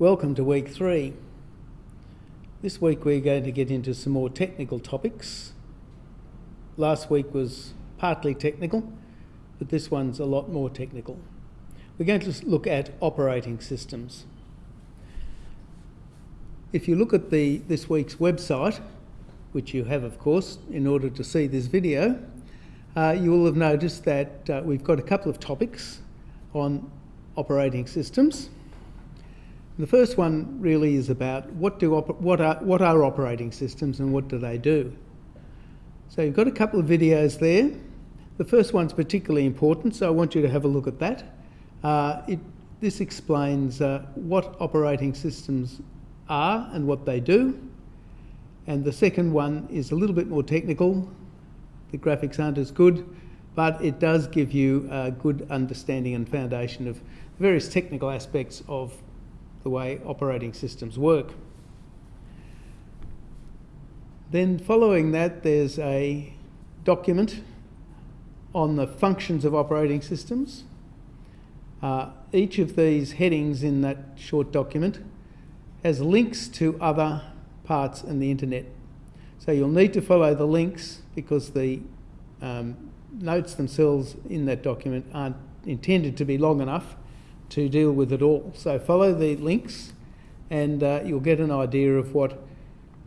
Welcome to week three. This week we're going to get into some more technical topics. Last week was partly technical, but this one's a lot more technical. We're going to look at operating systems. If you look at the, this week's website, which you have of course in order to see this video, uh, you will have noticed that uh, we've got a couple of topics on operating systems. The first one really is about what, do what, are, what are operating systems and what do they do? So you've got a couple of videos there. The first one's particularly important, so I want you to have a look at that. Uh, it, this explains uh, what operating systems are and what they do. And the second one is a little bit more technical. The graphics aren't as good, but it does give you a good understanding and foundation of various technical aspects of the way operating systems work. Then following that, there's a document on the functions of operating systems. Uh, each of these headings in that short document has links to other parts in the internet. So you'll need to follow the links because the um, notes themselves in that document aren't intended to be long enough to deal with it all. So follow the links and uh, you'll get an idea of what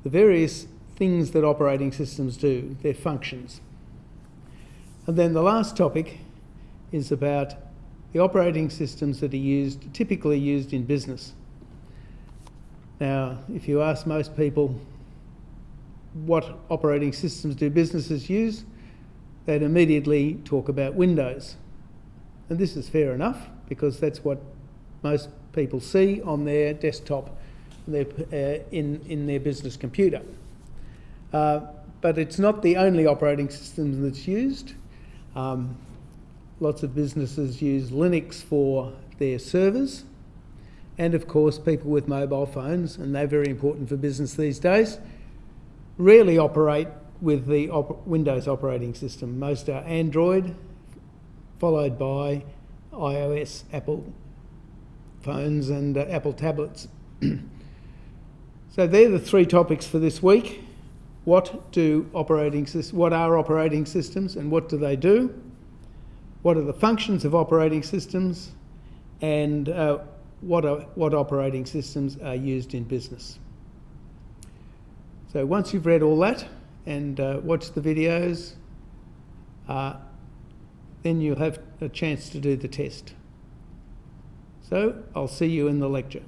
the various things that operating systems do, their functions. And then the last topic is about the operating systems that are used, typically used in business. Now, if you ask most people what operating systems do businesses use, they'd immediately talk about Windows. And this is fair enough because that's what most people see on their desktop their, uh, in, in their business computer. Uh, but it's not the only operating system that's used. Um, lots of businesses use Linux for their servers. And of course, people with mobile phones, and they're very important for business these days, rarely operate with the op Windows operating system. Most are Android, followed by iOS, Apple phones and uh, Apple tablets. so they're the three topics for this week. What do operating what are operating systems and what do they do? What are the functions of operating systems and uh, what, are, what operating systems are used in business? So once you've read all that and uh, watched the videos, uh, then you'll have a chance to do the test. So I'll see you in the lecture.